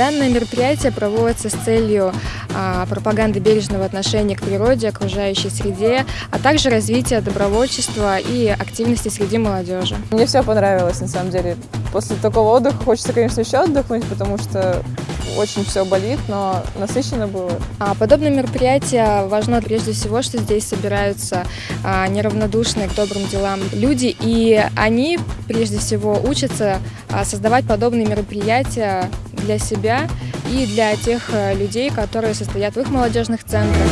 Данное мероприятие проводится с целью а, пропаганды бережного отношения к природе, окружающей среде, а также развития добровольчества и активности среди молодежи. Мне все понравилось, на самом деле. После такого отдыха хочется, конечно, еще отдохнуть, потому что очень все болит, но насыщенно было. А подобное мероприятие важно прежде всего, что здесь собираются а, неравнодушные к добрым делам люди, и они прежде всего учатся а, создавать подобные мероприятия для себя и для тех э, людей, которые состоят в их молодежных центрах.